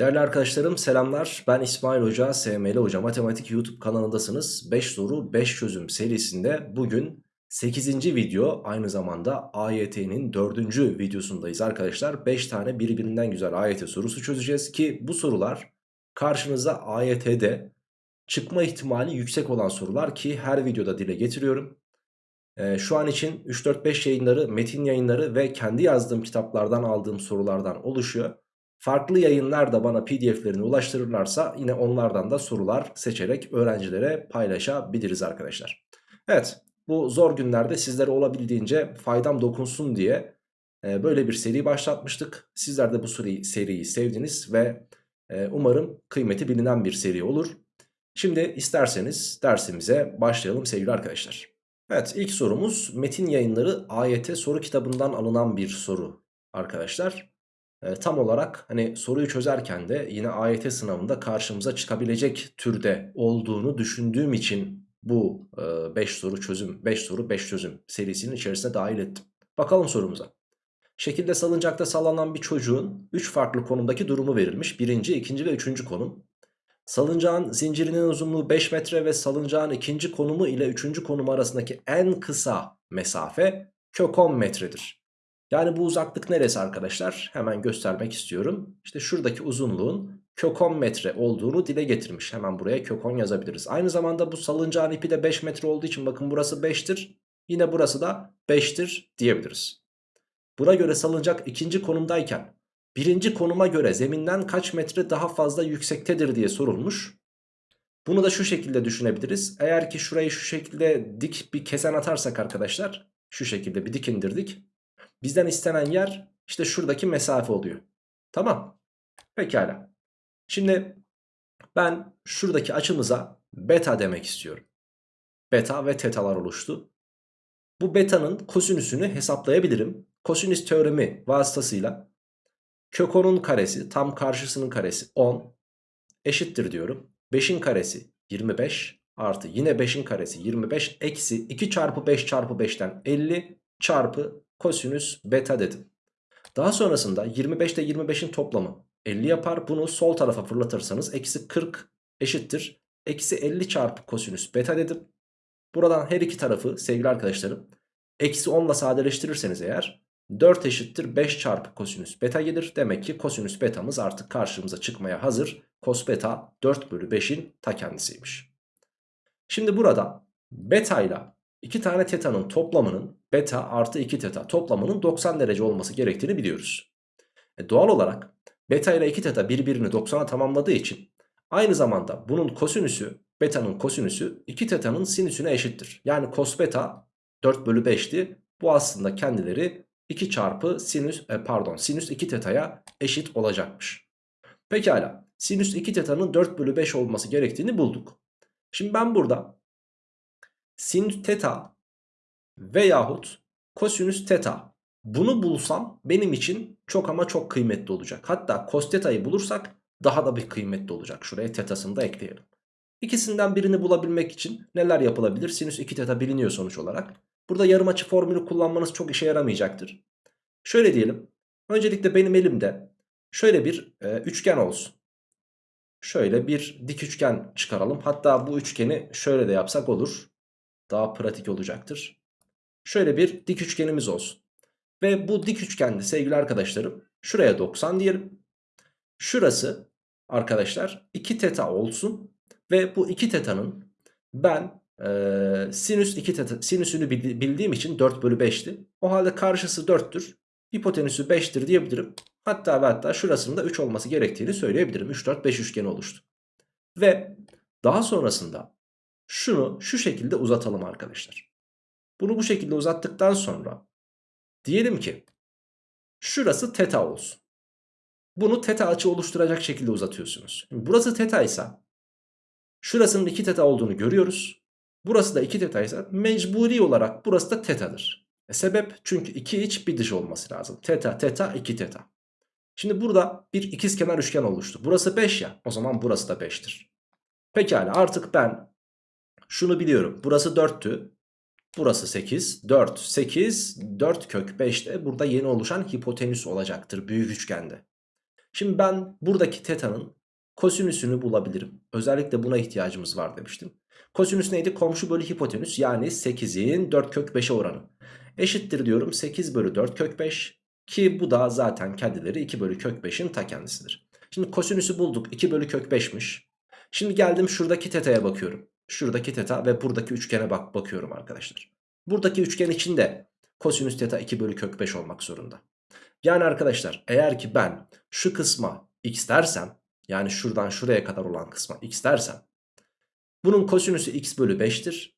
Değerli arkadaşlarım selamlar. Ben İsmail Hoca, SML Hoca Matematik YouTube kanalındasınız. 5 soru 5 çözüm serisinde bugün 8. video aynı zamanda AYT'nin 4. videosundayız arkadaşlar. 5 tane birbirinden güzel AYT sorusu çözeceğiz ki bu sorular karşınıza AYT'de çıkma ihtimali yüksek olan sorular ki her videoda dile getiriyorum. Ee, şu an için 3-4-5 yayınları, metin yayınları ve kendi yazdığım kitaplardan aldığım sorulardan oluşuyor. Farklı yayınlar da bana pdf'lerini ulaştırırlarsa yine onlardan da sorular seçerek öğrencilere paylaşabiliriz arkadaşlar. Evet bu zor günlerde sizlere olabildiğince faydam dokunsun diye e, böyle bir seri başlatmıştık. Sizler de bu seriyi, seriyi sevdiniz ve e, umarım kıymeti bilinen bir seri olur. Şimdi isterseniz dersimize başlayalım sevgili arkadaşlar. Evet ilk sorumuz Metin Yayınları AYT soru kitabından alınan bir soru arkadaşlar. E, tam olarak hani soruyu çözerken de yine AYT sınavında karşımıza çıkabilecek türde olduğunu düşündüğüm için bu 5 e, soru çözüm 5 soru 5 çözüm serisinin içerisine dahil ettim. Bakalım sorumuza. Şekilde salıncakta sallanan bir çocuğun 3 farklı konumdaki durumu verilmiş. Birinci, ikinci ve üçüncü konum. Salıncağın zincirinin uzunluğu 5 metre ve salıncağın ikinci konumu ile üçüncü konumu arasındaki en kısa mesafe kök 10 metredir. Yani bu uzaklık neresi arkadaşlar? Hemen göstermek istiyorum. İşte şuradaki uzunluğun kök 10 metre olduğunu dile getirmiş. Hemen buraya kök 10 yazabiliriz. Aynı zamanda bu salıncağın ipi de 5 metre olduğu için bakın burası 5'tir. Yine burası da 5'tir diyebiliriz. Buna göre salıncak ikinci konumdayken birinci konuma göre zeminden kaç metre daha fazla yüksektedir diye sorulmuş. Bunu da şu şekilde düşünebiliriz. Eğer ki şurayı şu şekilde dik bir kesen atarsak arkadaşlar şu şekilde bir dik indirdik. Bizden istenen yer işte şuradaki mesafe oluyor. Tamam. Pekala. Şimdi ben şuradaki açımıza beta demek istiyorum. Beta ve tetalar oluştu. Bu betanın kosinüsünü hesaplayabilirim. Kosinüs teoremi vasıtasıyla kök 10'un karesi tam karşısının karesi 10 eşittir diyorum. 5'in karesi 25 artı yine 5'in karesi 25 eksi 2 çarpı 5 çarpı 5'ten 50 çarpı kosinüs beta dedim. Daha sonrasında 25 ile 25'in toplamı 50 yapar. Bunu sol tarafa fırlatırsanız eksi 40 eşittir. Eksi 50 çarpı kosinüs beta dedim. Buradan her iki tarafı sevgili arkadaşlarım eksi 10 ile sadeleştirirseniz eğer 4 eşittir 5 çarpı kosinüs beta gelir. Demek ki kosinüs betamız artık karşımıza çıkmaya hazır. Kos beta 4 bölü 5'in ta kendisiymiş. Şimdi burada beta ile 2 tane teta'nın toplamının beta artı 2 teta toplamının 90 derece olması gerektiğini biliyoruz. E doğal olarak beta ile 2 teta birbirini 90'a tamamladığı için aynı zamanda bunun kosinüsü beta'nın kosinüsü 2 teta'nın sinüsüne eşittir. Yani kos beta 4 bölü 5'ti. Bu aslında kendileri 2 çarpı sinüs e, pardon sinüs 2 teta'ya eşit olacakmış. Pekala sinüs 2 teta'nın 4 bölü 5 olması gerektiğini bulduk. Şimdi ben burada sinüs teta veyahut kosinüs teta bunu bulsam benim için çok ama çok kıymetli olacak. Hatta cos teta'yı bulursak daha da bir kıymetli olacak. Şuraya tetasını da ekleyelim. İkisinden birini bulabilmek için neler yapılabilir? Sinüs 2 teta biliniyor sonuç olarak. Burada yarım açı formülü kullanmanız çok işe yaramayacaktır. Şöyle diyelim. Öncelikle benim elimde şöyle bir e, üçgen olsun. Şöyle bir dik üçgen çıkaralım. Hatta bu üçgeni şöyle de yapsak olur. Daha pratik olacaktır. Şöyle bir dik üçgenimiz olsun. Ve bu dik üçgende sevgili arkadaşlarım şuraya 90 diyelim. Şurası arkadaşlar 2 teta olsun. Ve bu 2 teta'nın ben e, sinüs 2 teta sinüsünü bildiğim için 4 bölü 5'ti. O halde karşısı 4'tür. Hipotenüsü 5'tir diyebilirim. Hatta ve hatta şurasının da 3 olması gerektiğini söyleyebilirim. 3, 4, 5 üçgeni oluştu. Ve daha sonrasında şunu şu şekilde uzatalım arkadaşlar. Bunu bu şekilde uzattıktan sonra diyelim ki şurası teta olsun. Bunu teta açı oluşturacak şekilde uzatıyorsunuz. Burası teta ise şurasının 2 teta olduğunu görüyoruz. Burası da 2 teta ise mecburi olarak burası da tetadır. E sebep çünkü 2 iç bir dış olması lazım. Teta teta 2 teta. Şimdi burada bir ikizkenar üçgen oluştu. Burası 5 ya o zaman burası da 5'tir. Pekala artık ben şunu biliyorum. Burası 4'tü. Burası 8. 4, 8, 4 kök 5 de burada yeni oluşan hipotenüs olacaktır büyük üçgende. Şimdi ben buradaki teta'nın kosinüsünü bulabilirim. Özellikle buna ihtiyacımız var demiştim. Kosinüs neydi? Komşu bölü hipotenüs yani 8'in 4 kök 5'e oranı. Eşittir diyorum 8 bölü 4 kök 5 ki bu da zaten kendileri 2 bölü kök 5'in ta kendisidir. Şimdi kosinüsü bulduk 2 bölü kök 5'miş. Şimdi geldim şuradaki teta'ya bakıyorum. Şuradaki teta ve buradaki üçgene bak bakıyorum arkadaşlar. Buradaki üçgen içinde kosinüs teta 2 bölü kök 5 olmak zorunda. Yani arkadaşlar eğer ki ben şu kısma x dersem yani şuradan şuraya kadar olan kısma x dersem bunun kosinüsü x bölü 5'tir.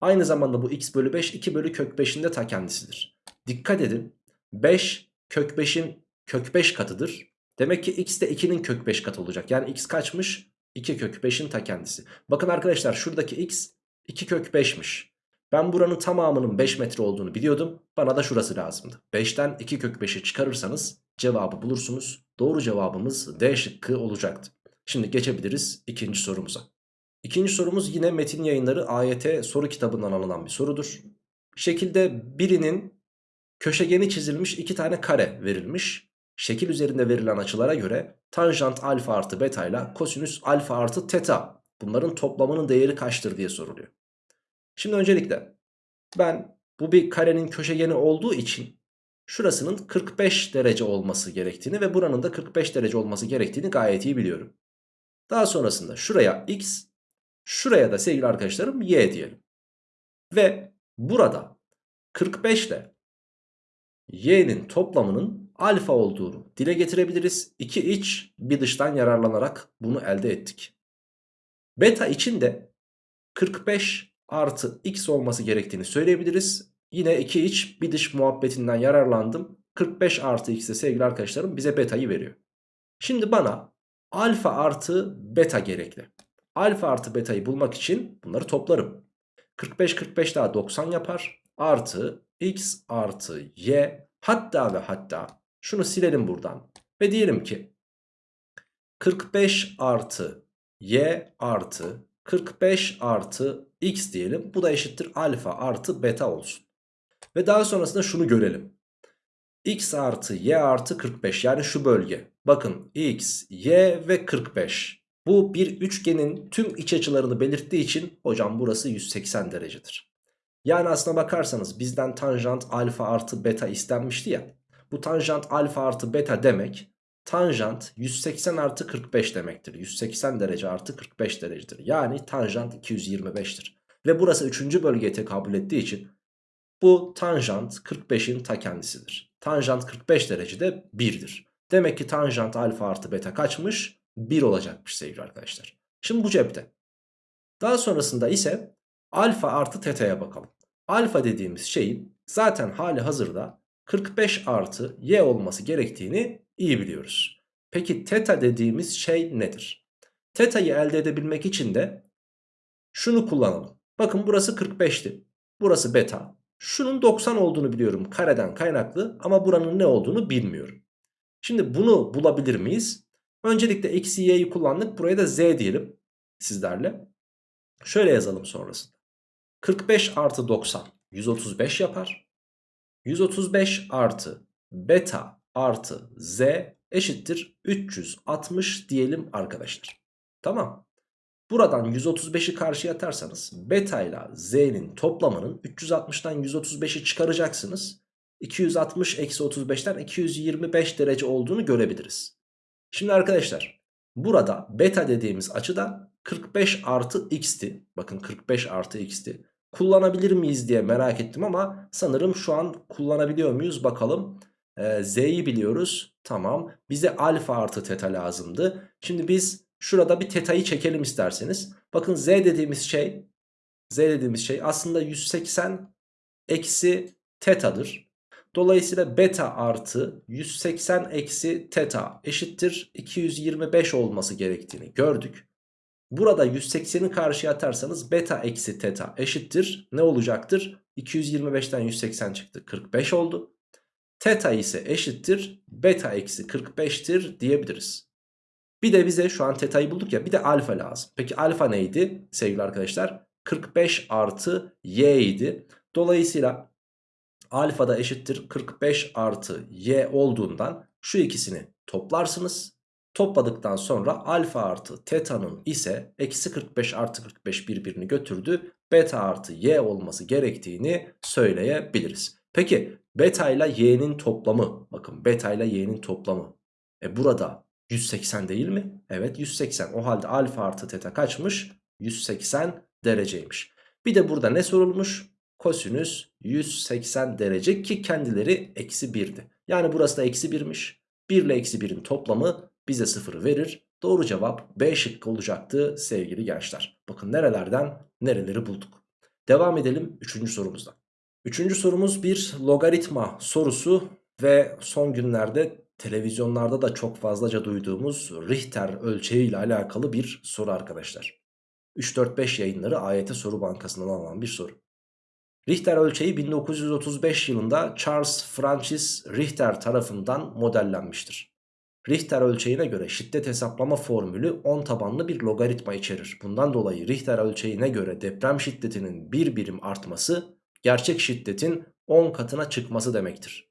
Aynı zamanda bu x bölü 5 2 bölü kök 5'in de ta kendisidir. Dikkat edin 5 kök 5'in kök 5 katıdır. Demek ki x de 2'nin kök 5 katı olacak. Yani x kaçmış? 2 kök 5'in ta kendisi. Bakın arkadaşlar şuradaki x 2 kök 5'miş. Ben buranın tamamının 5 metre olduğunu biliyordum. Bana da şurası lazımdı. 5'ten 2 kök 5'i çıkarırsanız cevabı bulursunuz. Doğru cevabımız D şıkkı olacaktı. Şimdi geçebiliriz ikinci sorumuza. İkinci sorumuz yine Metin Yayınları AYT soru kitabından alınan bir sorudur. Şekilde birinin köşegeni çizilmiş iki tane kare verilmiş. Şekil üzerinde verilen açılara göre tanjant alfa artı beta ile kosinüs alfa artı teta bunların toplamının değeri kaçtır diye soruluyor. Şimdi öncelikle ben bu bir karenin köşegeni olduğu için şurasının 45 derece olması gerektiğini ve buranın da 45 derece olması gerektiğini gayet iyi biliyorum. Daha sonrasında şuraya x, şuraya da sevgili arkadaşlarım y diyelim. Ve burada 45 ile y'nin toplamının alfa olduğunu dile getirebiliriz. İki iç bir dıştan yararlanarak bunu elde ettik. Beta için de 45 artı x olması gerektiğini söyleyebiliriz. Yine iki iç bir dış muhabbetinden yararlandım. 45 artı x de sevgili arkadaşlarım bize beta'yı veriyor. Şimdi bana alfa artı beta gerekli. Alfa artı beta'yı bulmak için bunları toplarım. 45 45 daha 90 yapar. Artı x artı y hatta ve hatta şunu silelim buradan. Ve diyelim ki 45 artı y artı 45 artı x diyelim. Bu da eşittir alfa artı beta olsun. Ve daha sonrasında şunu görelim. x artı y artı 45 yani şu bölge. Bakın x, y ve 45. Bu bir üçgenin tüm iç açılarını belirttiği için hocam burası 180 derecedir. Yani aslına bakarsanız bizden tanjant alfa artı beta istenmişti ya. Bu tanjant alfa artı beta demek tanjant 180 artı 45 demektir. 180 derece artı 45 derecedir. Yani tanjant 225'tir. Ve burası 3. bölgeye tekabül ettiği için bu tanjant 45'in ta kendisidir. Tanjant 45 derecede 1'dir. Demek ki tanjant alfa artı beta kaçmış? 1 olacakmış sevgili arkadaşlar. Şimdi bu cepte. Daha sonrasında ise alfa artı teta'ya bakalım. Alfa dediğimiz şeyin zaten hali hazırda 45 artı y olması gerektiğini iyi biliyoruz. Peki teta dediğimiz şey nedir? Teta'yı elde edebilmek için de şunu kullanalım. Bakın burası 45'ti. Burası beta. Şunun 90 olduğunu biliyorum kareden kaynaklı ama buranın ne olduğunu bilmiyorum. Şimdi bunu bulabilir miyiz? Öncelikle eksi y'yi kullandık. Buraya da z diyelim sizlerle. Şöyle yazalım sonrasında. 45 artı 90 135 yapar. 135 artı beta artı z eşittir 360 diyelim arkadaşlar. Tamam. Buradan 135'i karşıya atarsanız beta ile z'nin toplamının 360'dan 135'i çıkaracaksınız. 260 eksi 35'ten 225 derece olduğunu görebiliriz. Şimdi arkadaşlar burada beta dediğimiz açıda 45 artı x'ti. Bakın 45 artı x'ti. Kullanabilir miyiz diye merak ettim ama sanırım şu an kullanabiliyor muyuz bakalım. Ee, Z'yi biliyoruz. Tamam. Bize alfa artı teta lazımdı. Şimdi biz şurada bir teta'yı çekelim isterseniz. Bakın Z dediğimiz şey Z dediğimiz şey aslında 180 eksi tetadır. Dolayısıyla beta artı 180 eksi teta eşittir 225 olması gerektiğini gördük. Burada 180'i karşıya atarsanız beta eksi teta eşittir. Ne olacaktır? 225'ten 180 çıktı. 45 oldu. Teta ise eşittir. Beta eksi 45'tir diyebiliriz. Bir de bize şu an teta'yı bulduk ya bir de alfa lazım. Peki alfa neydi sevgili arkadaşlar? 45 artı y idi. Dolayısıyla alfa da eşittir 45 artı y olduğundan şu ikisini toplarsınız. Topladıktan sonra alfa artı teta'nın ise eksi 45 artı 45 birbirini götürdü. Beta artı y olması gerektiğini söyleyebiliriz. Peki beta ile y'nin toplamı bakın beta ile y'nin toplamı. E burada 180 değil mi? Evet 180 o halde alfa artı teta kaçmış? 180 dereceymiş. Bir de burada ne sorulmuş? Kosinüs 180 derece ki kendileri eksi 1'di. Yani burası da eksi 1'miş. 1 ile eksi 1'in toplamı bize 0 verir. Doğru cevap B şıkkı olacaktı sevgili gençler. Bakın nerelerden nereleri bulduk. Devam edelim 3. sorumuzda. 3. sorumuz bir logaritma sorusu ve son günlerde televizyonlarda da çok fazlaca duyduğumuz Richter ölçeği ile alakalı bir soru arkadaşlar. 3-4-5 yayınları AYT soru bankasından alınan bir soru. Richter ölçeği 1935 yılında Charles Francis Richter tarafından modellenmiştir. Richter ölçeğine göre şiddet hesaplama formülü 10 tabanlı bir logaritma içerir. Bundan dolayı Richter ölçeğine göre deprem şiddetinin bir birim artması gerçek şiddetin 10 katına çıkması demektir.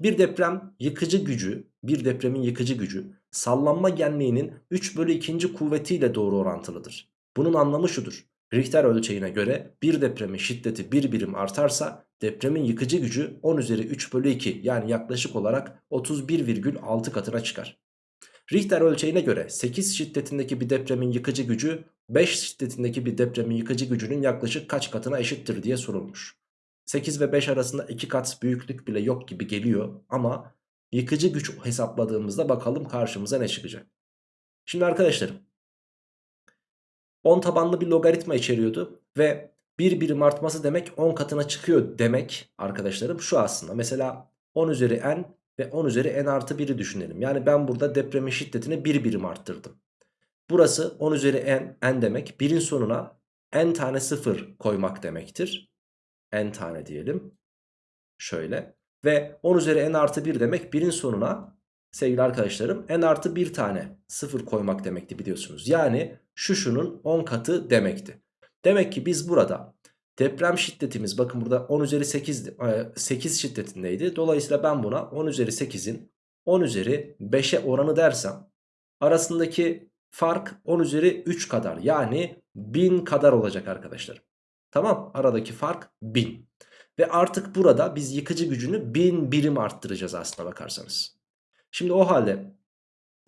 Bir deprem yıkıcı gücü, bir depremin yıkıcı gücü sallanma genliğinin 3 bölü 2. kuvvetiyle doğru orantılıdır. Bunun anlamı şudur. Richter ölçeğine göre bir depremin şiddeti bir birim artarsa depremin yıkıcı gücü 10 üzeri 3 bölü 2 yani yaklaşık olarak 31,6 katına çıkar. Richter ölçeğine göre 8 şiddetindeki bir depremin yıkıcı gücü 5 şiddetindeki bir depremin yıkıcı gücünün yaklaşık kaç katına eşittir diye sorulmuş. 8 ve 5 arasında 2 kat büyüklük bile yok gibi geliyor ama yıkıcı güç hesapladığımızda bakalım karşımıza ne çıkacak. Şimdi arkadaşlarım 10 tabanlı bir logaritma içeriyordu ve bir birim artması demek 10 katına çıkıyor demek arkadaşlarım şu aslında. Mesela 10 üzeri n ve 10 üzeri n artı 1'i düşünelim. Yani ben burada depremin şiddetini bir birim arttırdım. Burası 10 üzeri n, n demek. Birin sonuna n tane sıfır koymak demektir. n tane diyelim. Şöyle. Ve 10 üzeri n artı 1 demek birin sonuna sevgili arkadaşlarım n artı 1 tane sıfır koymak demekti biliyorsunuz. Yani şu şunun 10 katı demekti. Demek ki biz burada deprem şiddetimiz bakın burada 10 üzeri 8, 8 şiddetindeydi. Dolayısıyla ben buna 10 üzeri 8'in 10 üzeri 5'e oranı dersem arasındaki fark 10 üzeri 3 kadar yani 1000 kadar olacak arkadaşlar. Tamam aradaki fark 1000. Ve artık burada biz yıkıcı gücünü 1000 birim arttıracağız aslına bakarsanız. Şimdi o halde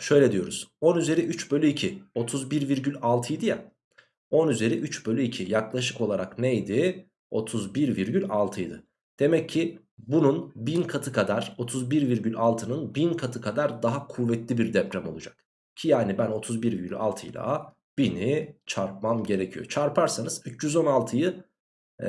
şöyle diyoruz. 10 üzeri 3 bölü 2 31,6 idi ya. 10 üzeri 3 bölü 2 yaklaşık olarak neydi? 31,6 idi. Demek ki bunun 1000 katı kadar 31,6'nın 1000 katı kadar daha kuvvetli bir deprem olacak. Ki yani ben 31,6 ile 1000'i çarpmam gerekiyor. Çarparsanız 316'yı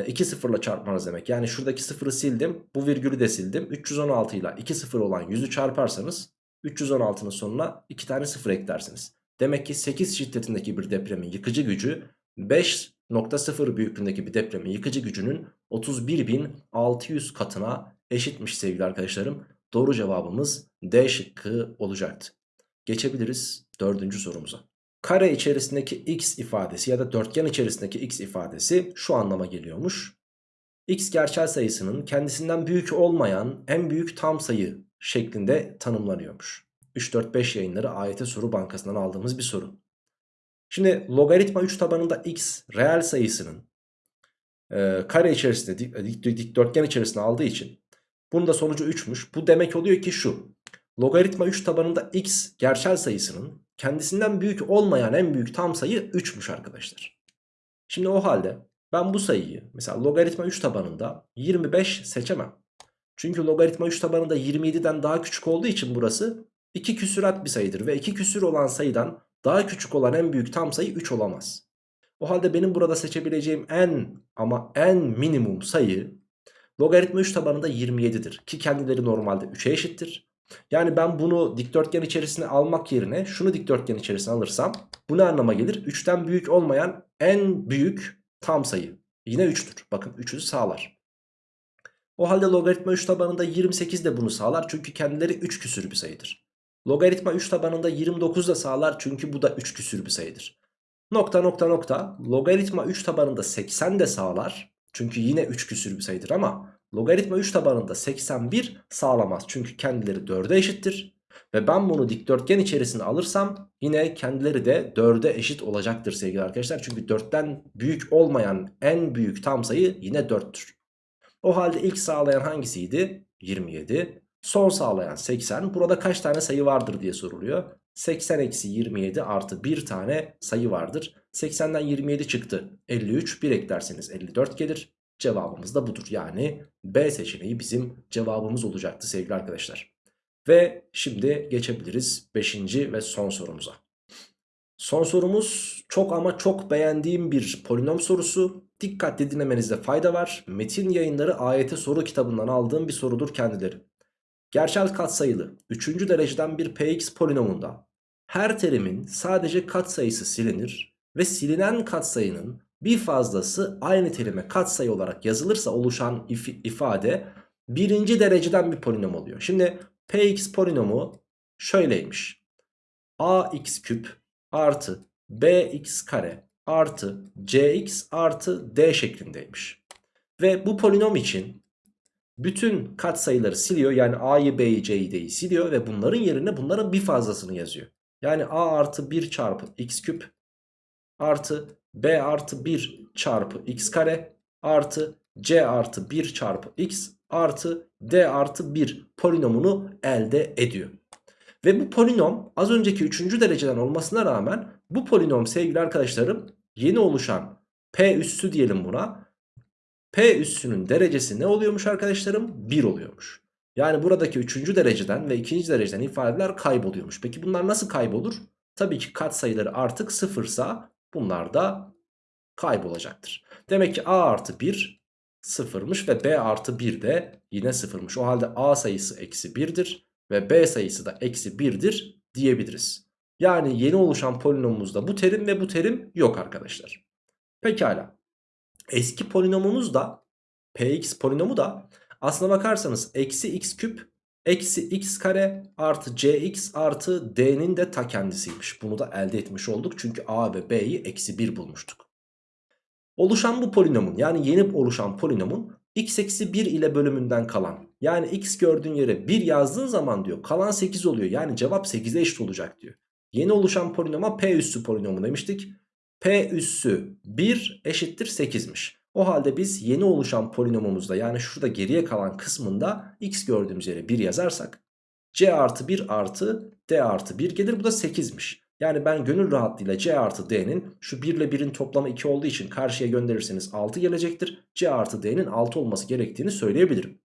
2 sıfırla çarpmanız demek. Yani şuradaki sıfırı sildim. Bu virgülü de sildim. 316 ile 2 sıfır olan 100'ü çarparsanız 316'nın sonuna 2 tane sıfır eklersiniz. Demek ki 8 şiddetindeki bir depremin yıkıcı gücü 5.0 büyüklüğündeki bir depremin yıkıcı gücünün 31.600 katına eşitmiş sevgili arkadaşlarım. Doğru cevabımız D şıkkı olacaktı. Geçebiliriz dördüncü sorumuza. Kare içerisindeki x ifadesi ya da dörtgen içerisindeki x ifadesi şu anlama geliyormuş. x gerçel sayısının kendisinden büyük olmayan en büyük tam sayı şeklinde tanımlanıyormuş. 3-4-5 yayınları AYT soru bankasından aldığımız bir soru. Şimdi logaritma 3 tabanında x reel sayısının e, kare içerisinde dik, dik, dikdörtgen içerisinde aldığı için bunun da sonucu 3'müş. Bu demek oluyor ki şu. Logaritma 3 tabanında x gerçel sayısının kendisinden büyük olmayan en büyük tam sayı 3'müş arkadaşlar. Şimdi o halde ben bu sayıyı mesela logaritma 3 tabanında 25 seçemem. Çünkü logaritma 3 tabanında 27'den daha küçük olduğu için burası 2 küsurat bir sayıdır. Ve 2 küsür olan sayıdan daha küçük olan en büyük tam sayı 3 olamaz. O halde benim burada seçebileceğim en ama en minimum sayı logaritma 3 tabanında 27'dir. Ki kendileri normalde 3'e eşittir. Yani ben bunu dikdörtgen içerisine almak yerine şunu dikdörtgen içerisine alırsam bu ne anlama gelir? 3'ten büyük olmayan en büyük tam sayı. Yine 3'tür. Bakın 3'ü sağlar. O halde logaritma 3 tabanında 28 de bunu sağlar. Çünkü kendileri 3 küsür bir sayıdır. Logaritma 3 tabanında 29 da sağlar. Çünkü bu da 3 küsür bir sayıdır. Nokta nokta nokta. Logaritma 3 tabanında 80 de sağlar. Çünkü yine 3 küsür bir sayıdır ama logaritma 3 tabanında 81 sağlamaz. Çünkü kendileri 4'e eşittir. Ve ben bunu dikdörtgen içerisine alırsam yine kendileri de 4'e eşit olacaktır sevgili arkadaşlar. Çünkü 4'ten büyük olmayan en büyük tam sayı yine 4'tür. O halde ilk sağlayan hangisiydi? 27. Son sağlayan 80. Burada kaç tane sayı vardır diye soruluyor. 80 eksi 27 artı bir tane sayı vardır. 80'den 27 çıktı. 53 bir eklerseniz 54 gelir. Cevabımız da budur. Yani B seçeneği bizim cevabımız olacaktı sevgili arkadaşlar. Ve şimdi geçebiliriz 5. ve son sorumuza. Son sorumuz çok ama çok beğendiğim bir polinom sorusu. Dikkatli dinlemenizde fayda var. Metin yayınları AYT soru kitabından aldığım bir sorudur kendileri. Gerçel katsayılı 3. dereceden bir px polinomunda her terimin sadece katsayısı silinir ve silinen katsayının bir fazlası aynı terime katsayı olarak yazılırsa oluşan if ifade birinci dereceden bir polinom oluyor. Şimdi px polinomu şöyleymiş. ax küp artı bx kare artı cx artı d şeklindeymiş. Ve bu polinom için bütün katsayıları siliyor. Yani a'yı b'yi c'yi d'yi siliyor ve bunların yerine bunların bir fazlasını yazıyor. Yani a artı 1 çarpı x küp artı b artı 1 çarpı x kare artı c artı 1 çarpı x artı d artı 1 polinomunu elde ediyor. Ve bu polinom az önceki 3. dereceden olmasına rağmen bu polinom sevgili arkadaşlarım yeni oluşan p üssü diyelim buna. P üssünün derecesi ne oluyormuş arkadaşlarım? 1 oluyormuş. Yani buradaki 3. dereceden ve 2. dereceden ifadeler kayboluyormuş. Peki bunlar nasıl kaybolur? Tabii ki katsayıları artık sıfırsa bunlar da kaybolacaktır. Demek ki A artı 1 sıfırmış ve B artı 1 de yine sıfırmış. O halde A sayısı eksi 1'dir ve B sayısı da eksi 1'dir diyebiliriz. Yani yeni oluşan polinomumuzda bu terim ve bu terim yok arkadaşlar. Pekala. Eski polinomumuz da Px polinomu da aslına bakarsanız eksi x küp eksi x kare artı cx artı d'nin de ta kendisiymiş. Bunu da elde etmiş olduk çünkü a ve b'yi eksi 1 bulmuştuk. Oluşan bu polinomun yani yeni oluşan polinomun x eksi 1 ile bölümünden kalan yani x gördüğün yere 1 yazdığın zaman diyor kalan 8 oluyor. Yani cevap 8'e eşit olacak diyor. Yeni oluşan polinoma p üssü polinomu demiştik. p üssü 1 eşittir 8'miş. O halde biz yeni oluşan polinomumuzda yani şurada geriye kalan kısmında x gördüğümüz yere 1 yazarsak c artı 1 artı d artı 1 gelir bu da 8'miş. Yani ben gönül rahatlığıyla c artı d'nin şu 1 ile 1'in toplamı 2 olduğu için karşıya gönderirseniz 6 gelecektir. c artı d'nin 6 olması gerektiğini söyleyebilirim.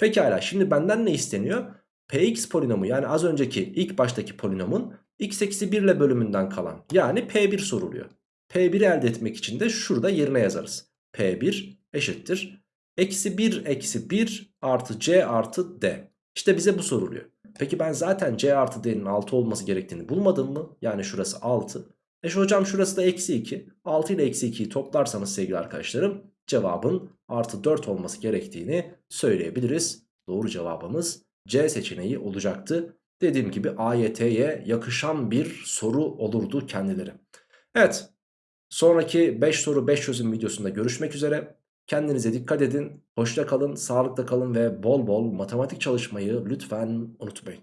Pekala şimdi benden ne isteniyor? px polinomu yani az önceki ilk baştaki polinomun x eksi 1 ile bölümünden kalan yani p1 soruluyor. p1'i elde etmek için de şurada yerine yazarız. P1 eşittir. Eksi 1 eksi 1 artı C artı D. İşte bize bu soruluyor. Peki ben zaten C artı D'nin 6 olması gerektiğini bulmadım mı? Yani şurası 6. E şu hocam şurası da eksi 2. 6 ile eksi 2'yi toplarsanız sevgili arkadaşlarım cevabın artı 4 olması gerektiğini söyleyebiliriz. Doğru cevabımız C seçeneği olacaktı. Dediğim gibi AYT'ye yakışan bir soru olurdu kendileri. Evet Sonraki 5 soru 5 çözüm videosunda görüşmek üzere. Kendinize dikkat edin. Hoşça kalın, sağlıkla kalın ve bol bol matematik çalışmayı lütfen unutmayın.